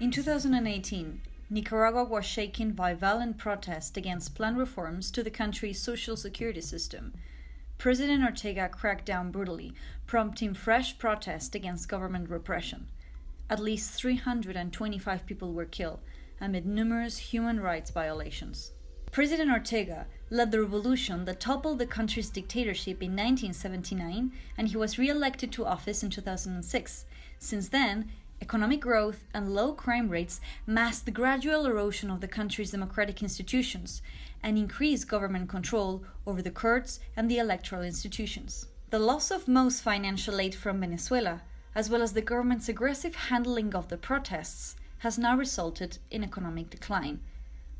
In 2018, Nicaragua was shaken by violent protest against planned reforms to the country's social security system. President Ortega cracked down brutally, prompting fresh protest against government repression. At least 325 people were killed amid numerous human rights violations. President Ortega led the revolution that toppled the country's dictatorship in 1979 and he was re elected to office in 2006. Since then, economic growth and low crime rates masked the gradual erosion of the country's democratic institutions and increased government control over the courts and the electoral institutions. The loss of most financial aid from Venezuela, as well as the government's aggressive handling of the protests, has now resulted in economic decline.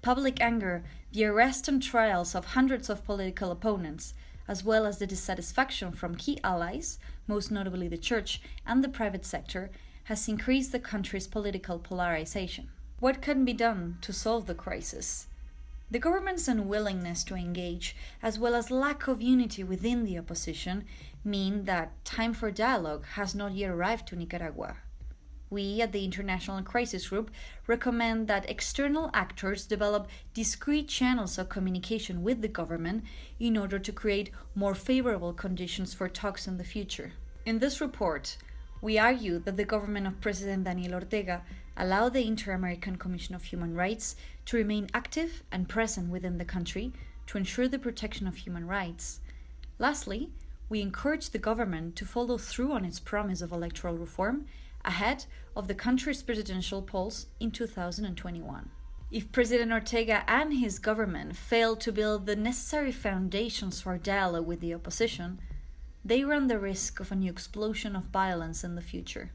Public anger, the arrest and trials of hundreds of political opponents, as well as the dissatisfaction from key allies, most notably the church and the private sector, has increased the country's political polarization. What can be done to solve the crisis? The government's unwillingness to engage, as well as lack of unity within the opposition, mean that time for dialogue has not yet arrived to Nicaragua. We at the International Crisis Group recommend that external actors develop discreet channels of communication with the government in order to create more favorable conditions for talks in the future. In this report, we argue that the government of President Daniel Ortega allow the Inter American Commission of Human Rights to remain active and present within the country to ensure the protection of human rights. Lastly, we encourage the government to follow through on its promise of electoral reform ahead of the country's presidential polls in 2021. If President Ortega and his government fail to build the necessary foundations for dialogue with the opposition, they run the risk of a new explosion of violence in the future.